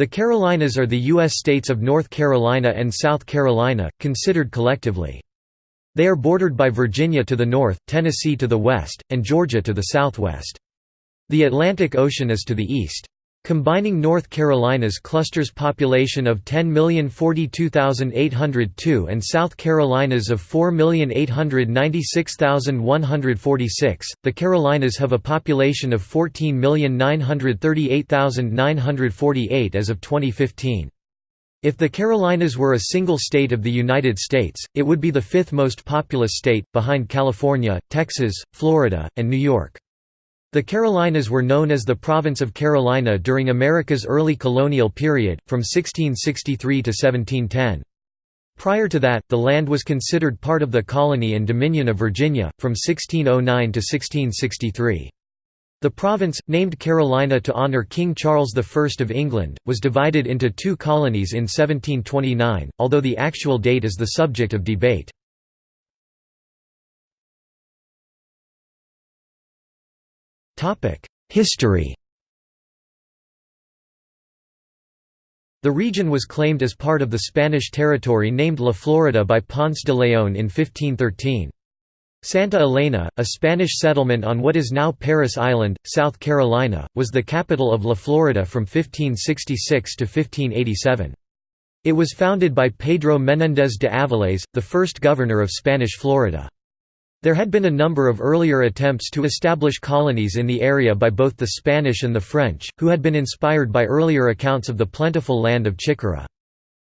The Carolinas are the U.S. states of North Carolina and South Carolina, considered collectively. They are bordered by Virginia to the north, Tennessee to the west, and Georgia to the southwest. The Atlantic Ocean is to the east. Combining North Carolina's cluster's population of 10,042,802 and South Carolina's of 4,896,146, the Carolinas have a population of 14,938,948 as of 2015. If the Carolinas were a single state of the United States, it would be the fifth most populous state, behind California, Texas, Florida, and New York. The Carolinas were known as the Province of Carolina during America's early colonial period, from 1663 to 1710. Prior to that, the land was considered part of the colony and dominion of Virginia, from 1609 to 1663. The province, named Carolina to honour King Charles I of England, was divided into two colonies in 1729, although the actual date is the subject of debate. History The region was claimed as part of the Spanish territory named La Florida by Ponce de León in 1513. Santa Elena, a Spanish settlement on what is now Parris Island, South Carolina, was the capital of La Florida from 1566 to 1587. It was founded by Pedro Menéndez de Avilés, the first governor of Spanish Florida. There had been a number of earlier attempts to establish colonies in the area by both the Spanish and the French, who had been inspired by earlier accounts of the plentiful land of Chicora.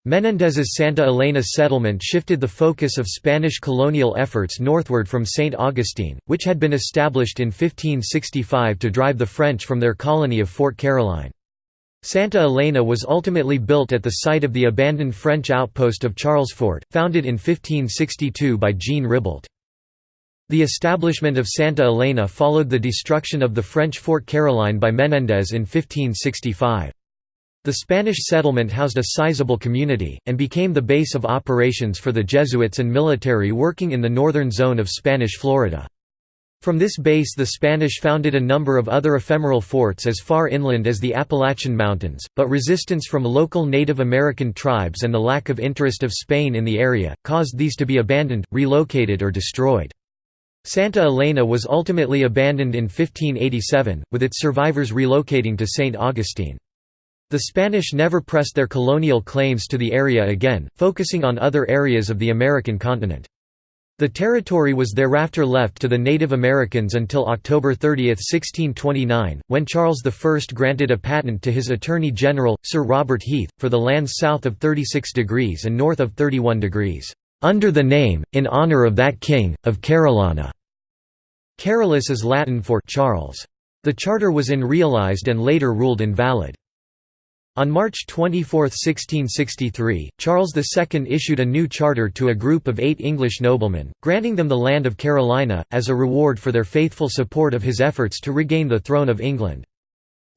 Menéndez's Santa Elena settlement shifted the focus of Spanish colonial efforts northward from St. Augustine, which had been established in 1565 to drive the French from their colony of Fort Caroline. Santa Elena was ultimately built at the site of the abandoned French outpost of Charlesfort, founded in 1562 by Jean Ribault. The establishment of Santa Elena followed the destruction of the French Fort Caroline by Menéndez in 1565. The Spanish settlement housed a sizable community, and became the base of operations for the Jesuits and military working in the northern zone of Spanish Florida. From this base the Spanish founded a number of other ephemeral forts as far inland as the Appalachian Mountains, but resistance from local Native American tribes and the lack of interest of Spain in the area, caused these to be abandoned, relocated or destroyed. Santa Elena was ultimately abandoned in 1587, with its survivors relocating to St. Augustine. The Spanish never pressed their colonial claims to the area again, focusing on other areas of the American continent. The territory was thereafter left to the Native Americans until October 30, 1629, when Charles I granted a patent to his Attorney General, Sir Robert Heath, for the lands south of 36 degrees and north of 31 degrees, "...under the name, in honour of that king, of Carolina." Carolus is Latin for Charles. The charter was in realized and later ruled invalid. On March 24, 1663, Charles II issued a new charter to a group of eight English noblemen, granting them the land of Carolina, as a reward for their faithful support of his efforts to regain the throne of England.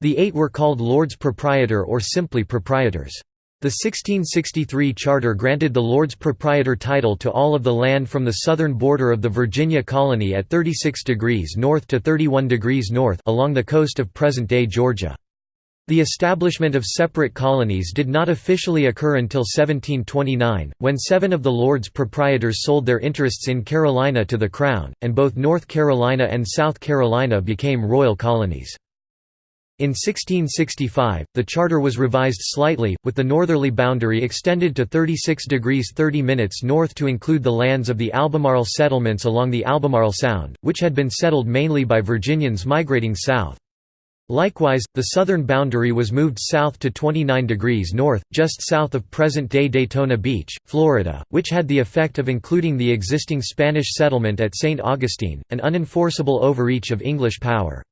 The eight were called Lords Proprietor or simply Proprietors. The 1663 charter granted the Lords Proprietor title to all of the land from the southern border of the Virginia colony at 36 degrees north to 31 degrees north along the coast of present-day Georgia. The establishment of separate colonies did not officially occur until 1729, when seven of the Lords Proprietors sold their interests in Carolina to the Crown, and both North Carolina and South Carolina became royal colonies. In 1665, the charter was revised slightly, with the northerly boundary extended to 36 degrees 30 minutes north to include the lands of the Albemarle settlements along the Albemarle Sound, which had been settled mainly by Virginians migrating south. Likewise, the southern boundary was moved south to 29 degrees north, just south of present-day Daytona Beach, Florida, which had the effect of including the existing Spanish settlement at St. Augustine, an unenforceable overreach of English power.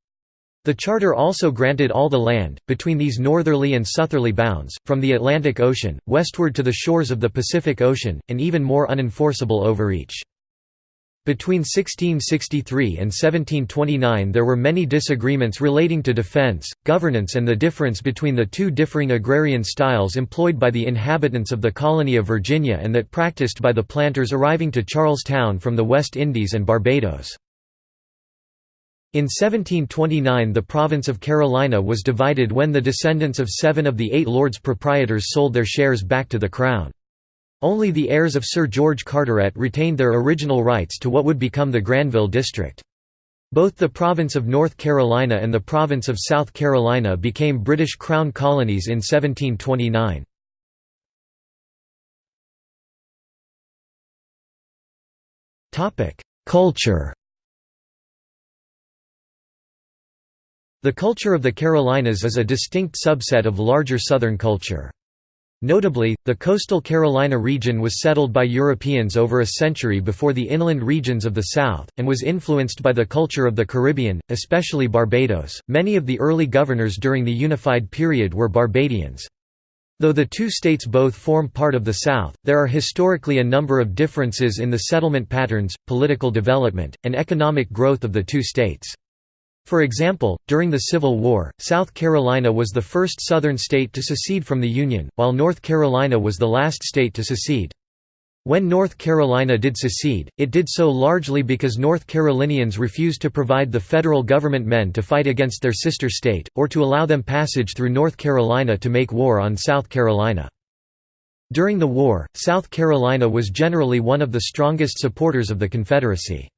The charter also granted all the land, between these northerly and southerly bounds, from the Atlantic Ocean, westward to the shores of the Pacific Ocean, an even more unenforceable overreach. Between 1663 and 1729 there were many disagreements relating to defense, governance and the difference between the two differing agrarian styles employed by the inhabitants of the colony of Virginia and that practiced by the planters arriving to Charlestown from the West Indies and Barbados. In 1729 the province of Carolina was divided when the descendants of seven of the eight lords proprietors sold their shares back to the crown. Only the heirs of Sir George Carteret retained their original rights to what would become the Granville District. Both the province of North Carolina and the province of South Carolina became British Crown colonies in 1729. Culture The culture of the Carolinas is a distinct subset of larger Southern culture. Notably, the coastal Carolina region was settled by Europeans over a century before the inland regions of the South, and was influenced by the culture of the Caribbean, especially Barbados. Many of the early governors during the Unified period were Barbadians. Though the two states both form part of the South, there are historically a number of differences in the settlement patterns, political development, and economic growth of the two states. For example, during the Civil War, South Carolina was the first Southern state to secede from the Union, while North Carolina was the last state to secede. When North Carolina did secede, it did so largely because North Carolinians refused to provide the federal government men to fight against their sister state, or to allow them passage through North Carolina to make war on South Carolina. During the war, South Carolina was generally one of the strongest supporters of the Confederacy.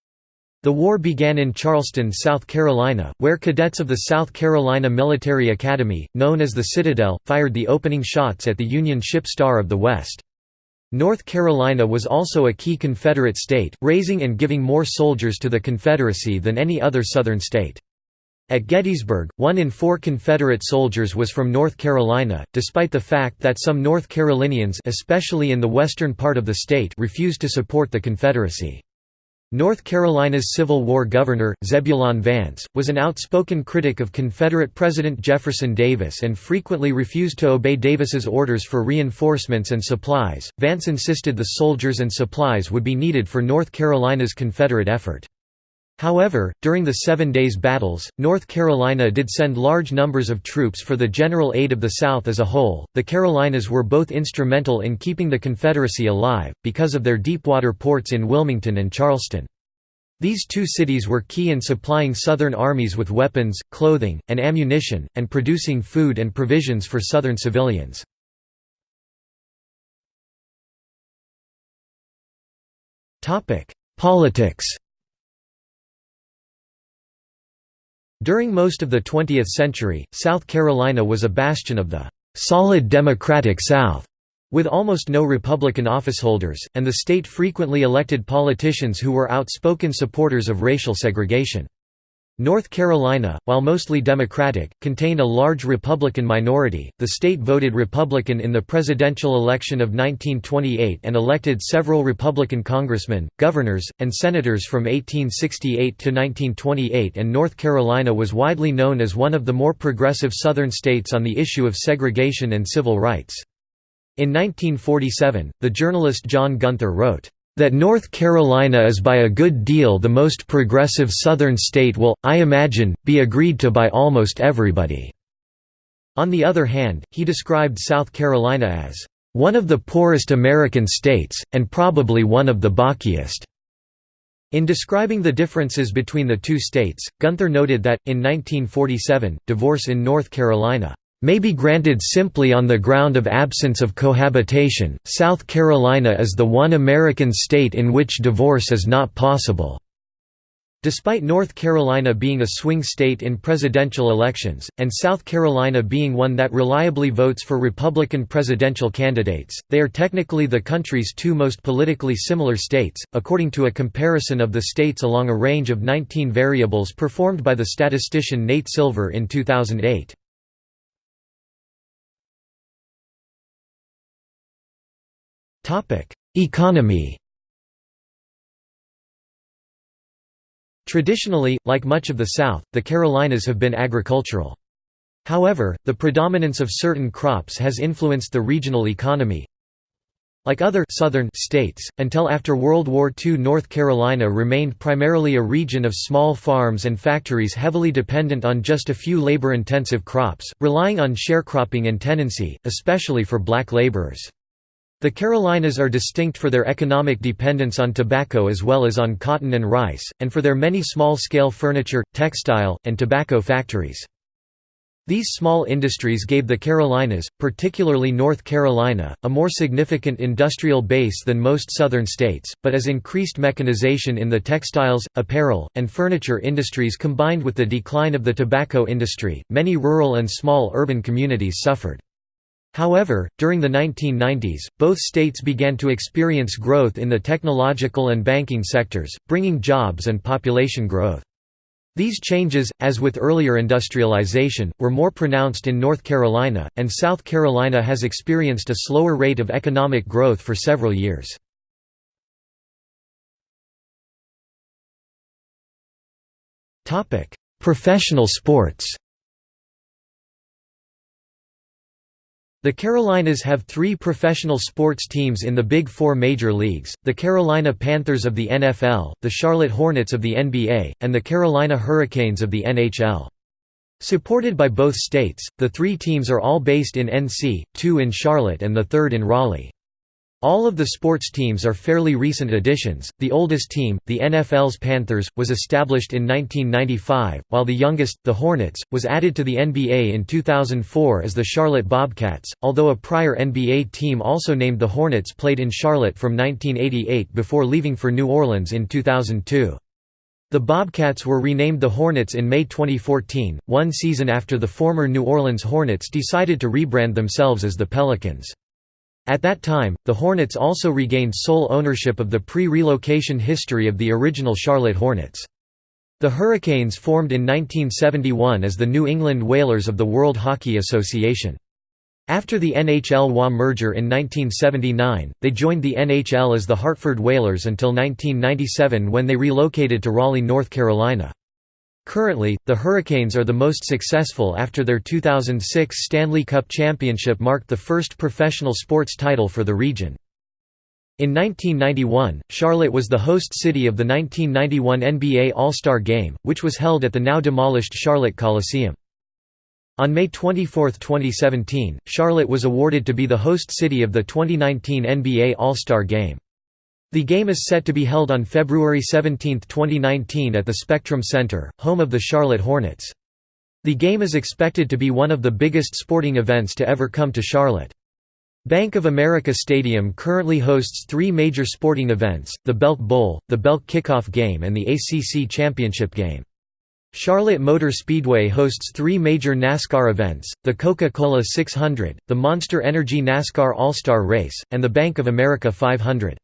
The war began in Charleston, South Carolina, where cadets of the South Carolina Military Academy, known as the Citadel, fired the opening shots at the Union ship Star of the West. North Carolina was also a key Confederate state, raising and giving more soldiers to the Confederacy than any other Southern state. At Gettysburg, one in four Confederate soldiers was from North Carolina, despite the fact that some North Carolinians especially in the western part of the state refused to support the Confederacy. North Carolina's Civil War governor, Zebulon Vance, was an outspoken critic of Confederate President Jefferson Davis and frequently refused to obey Davis's orders for reinforcements and supplies. Vance insisted the soldiers and supplies would be needed for North Carolina's Confederate effort. However, during the Seven Days Battles, North Carolina did send large numbers of troops for the general aid of the South as a whole. The Carolinas were both instrumental in keeping the Confederacy alive, because of their deepwater ports in Wilmington and Charleston. These two cities were key in supplying Southern armies with weapons, clothing, and ammunition, and producing food and provisions for Southern civilians. Politics During most of the 20th century, South Carolina was a bastion of the «solid Democratic South», with almost no Republican officeholders, and the state frequently elected politicians who were outspoken supporters of racial segregation. North Carolina, while mostly Democratic, contained a large Republican minority. The state voted Republican in the presidential election of 1928 and elected several Republican congressmen, governors, and senators from 1868 to 1928, and North Carolina was widely known as one of the more progressive Southern states on the issue of segregation and civil rights. In 1947, the journalist John Gunther wrote, that North Carolina is by a good deal the most progressive Southern state will, I imagine, be agreed to by almost everybody." On the other hand, he described South Carolina as, "...one of the poorest American states, and probably one of the bockiest." In describing the differences between the two states, Gunther noted that, in 1947, divorce in North Carolina may be granted simply on the ground of absence of cohabitation. South Carolina is the one American state in which divorce is not possible. Despite North Carolina being a swing state in presidential elections, and South Carolina being one that reliably votes for Republican presidential candidates, they are technically the country's two most politically similar states, according to a comparison of the states along a range of 19 variables performed by the statistician Nate Silver in 2008. Economy Traditionally, like much of the South, the Carolinas have been agricultural. However, the predominance of certain crops has influenced the regional economy. Like other southern states, until after World War II North Carolina remained primarily a region of small farms and factories heavily dependent on just a few labor-intensive crops, relying on sharecropping and tenancy, especially for black laborers. The Carolinas are distinct for their economic dependence on tobacco as well as on cotton and rice, and for their many small-scale furniture, textile, and tobacco factories. These small industries gave the Carolinas, particularly North Carolina, a more significant industrial base than most southern states, but as increased mechanization in the textiles, apparel, and furniture industries combined with the decline of the tobacco industry, many rural and small urban communities suffered. However, during the 1990s, both states began to experience growth in the technological and banking sectors, bringing jobs and population growth. These changes, as with earlier industrialization, were more pronounced in North Carolina, and South Carolina has experienced a slower rate of economic growth for several years. Professional sports The Carolinas have three professional sports teams in the Big Four major leagues, the Carolina Panthers of the NFL, the Charlotte Hornets of the NBA, and the Carolina Hurricanes of the NHL. Supported by both states, the three teams are all based in NC, two in Charlotte and the third in Raleigh. All of the sports teams are fairly recent additions. The oldest team, the NFL's Panthers, was established in 1995, while the youngest, the Hornets, was added to the NBA in 2004 as the Charlotte Bobcats, although a prior NBA team also named the Hornets played in Charlotte from 1988 before leaving for New Orleans in 2002. The Bobcats were renamed the Hornets in May 2014, one season after the former New Orleans Hornets decided to rebrand themselves as the Pelicans. At that time, the Hornets also regained sole ownership of the pre-relocation history of the original Charlotte Hornets. The Hurricanes formed in 1971 as the New England Whalers of the World Hockey Association. After the NHL-WA merger in 1979, they joined the NHL as the Hartford Whalers until 1997 when they relocated to Raleigh, North Carolina. Currently, the Hurricanes are the most successful after their 2006 Stanley Cup championship marked the first professional sports title for the region. In 1991, Charlotte was the host city of the 1991 NBA All-Star Game, which was held at the now demolished Charlotte Coliseum. On May 24, 2017, Charlotte was awarded to be the host city of the 2019 NBA All-Star Game. The game is set to be held on February 17, 2019 at the Spectrum Center, home of the Charlotte Hornets. The game is expected to be one of the biggest sporting events to ever come to Charlotte. Bank of America Stadium currently hosts three major sporting events, the Belk Bowl, the Belk Kickoff Game and the ACC Championship Game. Charlotte Motor Speedway hosts three major NASCAR events, the Coca-Cola 600, the Monster Energy NASCAR All-Star Race, and the Bank of America 500.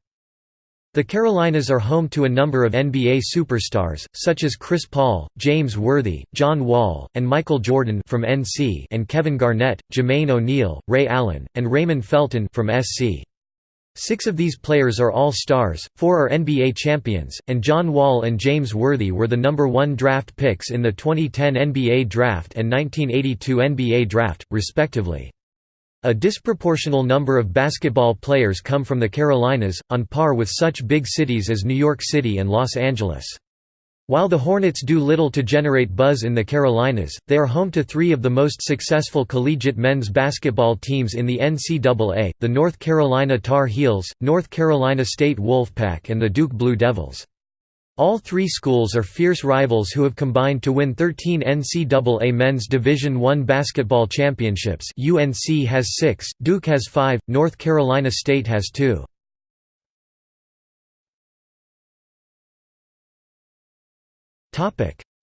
The Carolinas are home to a number of NBA superstars, such as Chris Paul, James Worthy, John Wall, and Michael Jordan from NC and Kevin Garnett, Jermaine O'Neal, Ray Allen, and Raymond Felton from SC. Six of these players are All-Stars, four are NBA champions, and John Wall and James Worthy were the number one draft picks in the 2010 NBA Draft and 1982 NBA Draft, respectively. A disproportional number of basketball players come from the Carolinas, on par with such big cities as New York City and Los Angeles. While the Hornets do little to generate buzz in the Carolinas, they are home to three of the most successful collegiate men's basketball teams in the NCAA, the North Carolina Tar Heels, North Carolina State Wolfpack and the Duke Blue Devils. All three schools are fierce rivals who have combined to win 13 NCAA Men's Division I basketball championships. UNC has six, Duke has five, North Carolina State has two.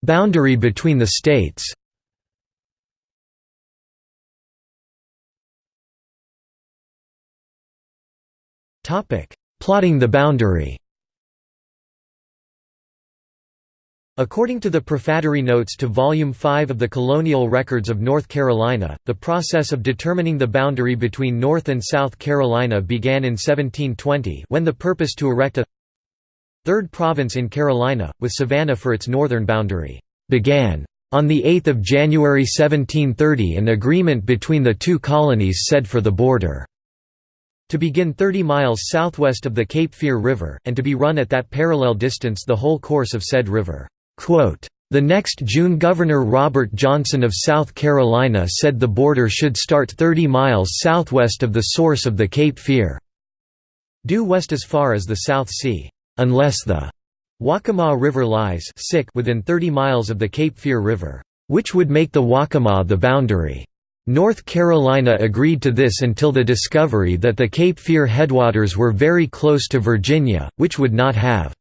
Boundary between the states. Plotting the boundary According to the prefatory notes to Volume 5 of the Colonial Records of North Carolina, the process of determining the boundary between North and South Carolina began in 1720 when the purpose to erect a third province in Carolina, with Savannah for its northern boundary, began. On 8 January 1730 an agreement between the two colonies said for the border to begin 30 miles southwest of the Cape Fear River, and to be run at that parallel distance the whole course of said river. Quote, the next June Governor Robert Johnson of South Carolina said the border should start 30 miles southwest of the source of the Cape Fear. due west as far as the South Sea, unless the Waccamaw River lies within 30 miles of the Cape Fear River, which would make the Waccamaw the boundary. North Carolina agreed to this until the discovery that the Cape Fear headwaters were very close to Virginia, which would not have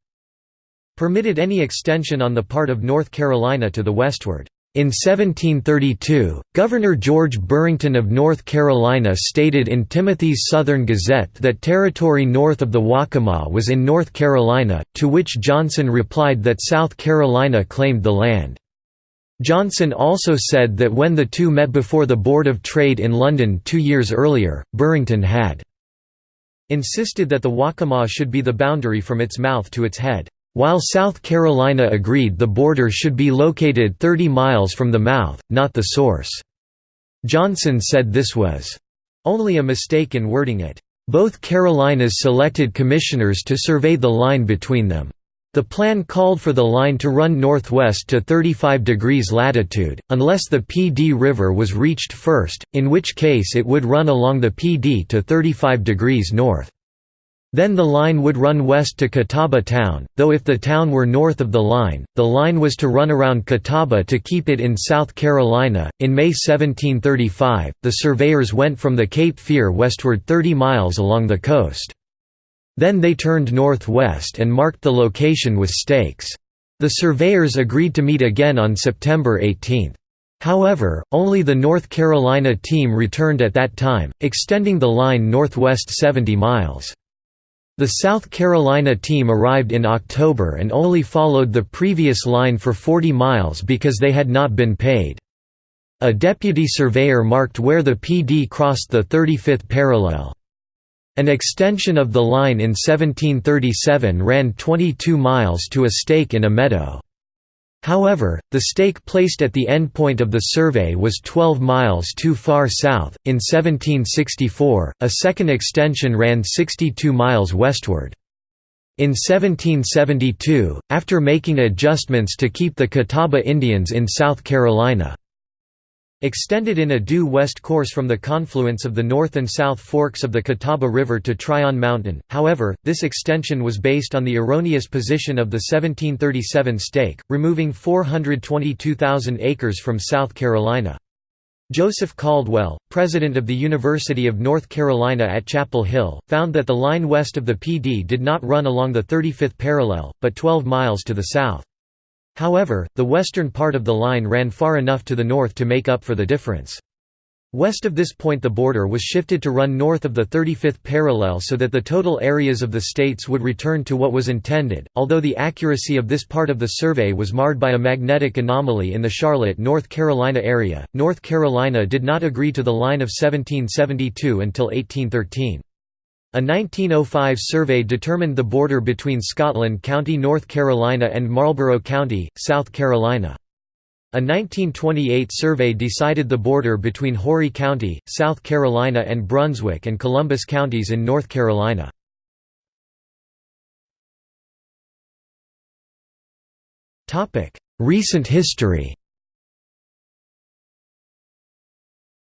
permitted any extension on the part of North Carolina to the westward. In 1732, Governor George Burrington of North Carolina stated in Timothy's Southern Gazette that territory north of the Waccamaw was in North Carolina, to which Johnson replied that South Carolina claimed the land. Johnson also said that when the two met before the Board of Trade in London two years earlier, Burrington had insisted that the Waccamaw should be the boundary from its mouth to its head, while South Carolina agreed the border should be located 30 miles from the mouth, not the source. Johnson said this was only a mistake in wording it. Both Carolinas selected commissioners to survey the line between them. The plan called for the line to run northwest to 35 degrees latitude, unless the Pee Dee River was reached first, in which case it would run along the Pee Dee to 35 degrees north. Then the line would run west to Catawba town, though if the town were north of the line, the line was to run around Catawba to keep it in South Carolina. In May 1735, the surveyors went from the Cape Fear westward 30 miles along the coast. Then they turned northwest and marked the location with stakes. The surveyors agreed to meet again on September 18. However, only the North Carolina team returned at that time, extending the line northwest 70 miles. The South Carolina team arrived in October and only followed the previous line for 40 miles because they had not been paid. A deputy surveyor marked where the Pee Dee crossed the 35th parallel. An extension of the line in 1737 ran 22 miles to a stake in a meadow. However, the stake placed at the endpoint of the survey was 12 miles too far south. In 1764, a second extension ran 62 miles westward. In 1772, after making adjustments to keep the Catawba Indians in South Carolina, Extended in a due west course from the confluence of the north and south forks of the Catawba River to Tryon Mountain, however, this extension was based on the erroneous position of the 1737 stake, removing 422,000 acres from South Carolina. Joseph Caldwell, president of the University of North Carolina at Chapel Hill, found that the line west of the Pee Dee did not run along the 35th parallel, but 12 miles to the south. However, the western part of the line ran far enough to the north to make up for the difference. West of this point the border was shifted to run north of the 35th parallel so that the total areas of the states would return to what was intended, although the accuracy of this part of the survey was marred by a magnetic anomaly in the Charlotte, North Carolina area. North Carolina did not agree to the line of 1772 until 1813. A 1905 survey determined the border between Scotland County, North Carolina and Marlboro County, South Carolina. A 1928 survey decided the border between Horry County, South Carolina and Brunswick and Columbus counties in North Carolina. Recent history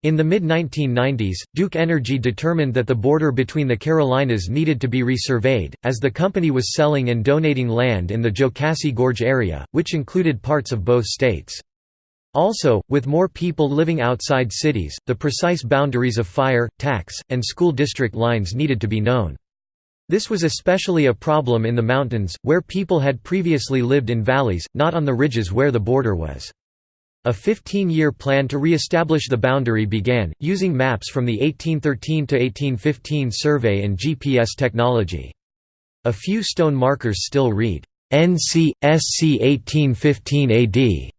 In the mid-1990s, Duke Energy determined that the border between the Carolinas needed to be resurveyed, as the company was selling and donating land in the Jocassee Gorge area, which included parts of both states. Also, with more people living outside cities, the precise boundaries of fire, tax, and school district lines needed to be known. This was especially a problem in the mountains, where people had previously lived in valleys, not on the ridges where the border was. A 15-year plan to re-establish the boundary began, using maps from the 1813–1815 survey and GPS technology. A few stone markers still read, NC, SC 1815 AD.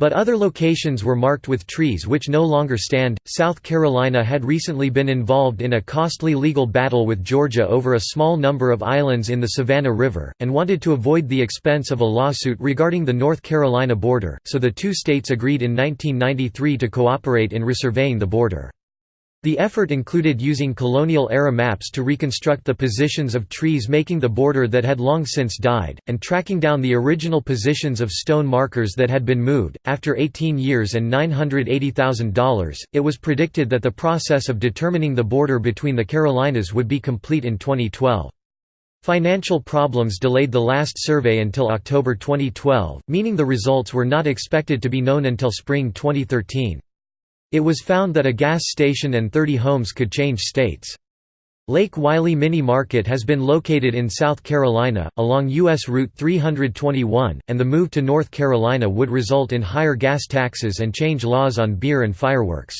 But other locations were marked with trees which no longer stand. South Carolina had recently been involved in a costly legal battle with Georgia over a small number of islands in the Savannah River, and wanted to avoid the expense of a lawsuit regarding the North Carolina border, so the two states agreed in 1993 to cooperate in resurveying the border. The effort included using colonial-era maps to reconstruct the positions of trees making the border that had long since died, and tracking down the original positions of stone markers that had been moved. After 18 years and $980,000, it was predicted that the process of determining the border between the Carolinas would be complete in 2012. Financial problems delayed the last survey until October 2012, meaning the results were not expected to be known until spring 2013. It was found that a gas station and 30 homes could change states. Lake Wylie Mini Market has been located in South Carolina, along U.S. Route 321, and the move to North Carolina would result in higher gas taxes and change laws on beer and fireworks.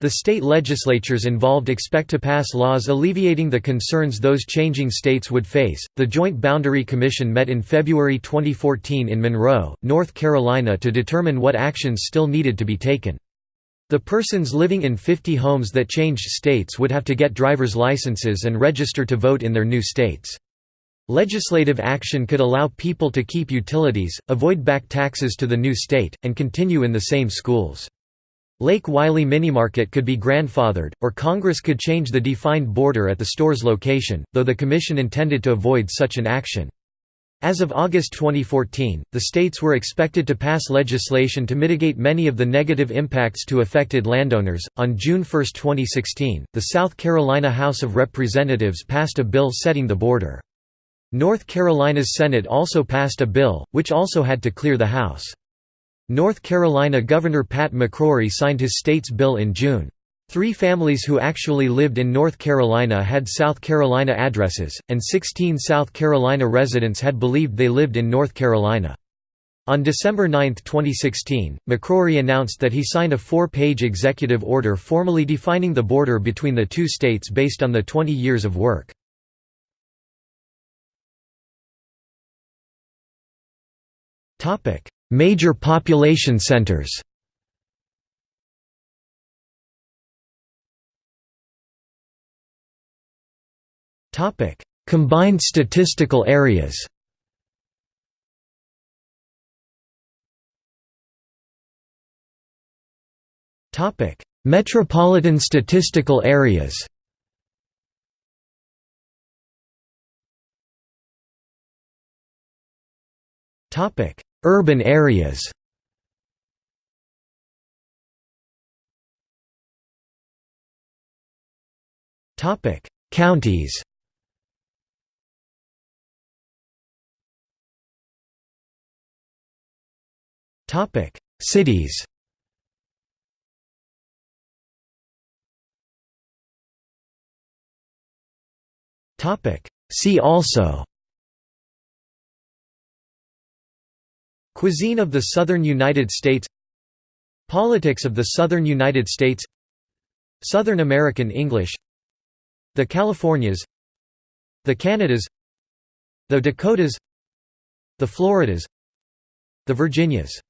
The state legislatures involved expect to pass laws alleviating the concerns those changing states would face. The Joint Boundary Commission met in February 2014 in Monroe, North Carolina to determine what actions still needed to be taken. The persons living in 50 homes that changed states would have to get driver's licenses and register to vote in their new states. Legislative action could allow people to keep utilities, avoid back taxes to the new state, and continue in the same schools. Lake Wylie Minimarket could be grandfathered, or Congress could change the defined border at the store's location, though the Commission intended to avoid such an action. As of August 2014, the states were expected to pass legislation to mitigate many of the negative impacts to affected landowners. On June 1, 2016, the South Carolina House of Representatives passed a bill setting the border. North Carolina's Senate also passed a bill, which also had to clear the House. North Carolina Governor Pat McCrory signed his state's bill in June. Three families who actually lived in North Carolina had South Carolina addresses, and 16 South Carolina residents had believed they lived in North Carolina. On December 9, 2016, McCrory announced that he signed a four-page executive order formally defining the border between the two states based on the 20 years of work. Major population centers Combined statistical areas. Metropolitan statistical areas. Topic: Urban areas. Topic: Counties. Topic: Cities. Topic: See also. Cuisine of the Southern United States. Politics of the Southern United States. Southern American English. The Californias. The Canadas. The Dakotas. The Floridas. The Virginias